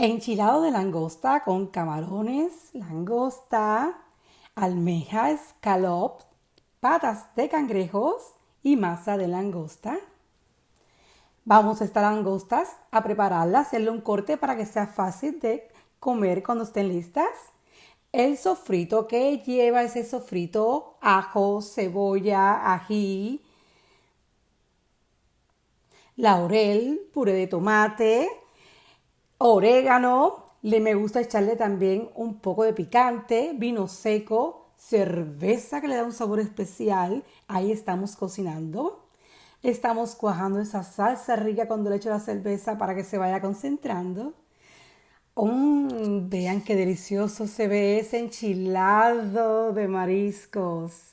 Enchilado de langosta con camarones, langosta, almeja, escalop, patas de cangrejos y masa de langosta. Vamos a estas langostas a prepararlas, hacerle un corte para que sea fácil de comer cuando estén listas. El sofrito que lleva ese sofrito, ajo, cebolla, ají, laurel, puré de tomate, orégano, le me gusta echarle también un poco de picante, vino seco, cerveza que le da un sabor especial. Ahí estamos cocinando. Estamos cuajando esa salsa rica cuando le echo la cerveza para que se vaya concentrando. vean qué delicioso se ve ese enchilado de mariscos.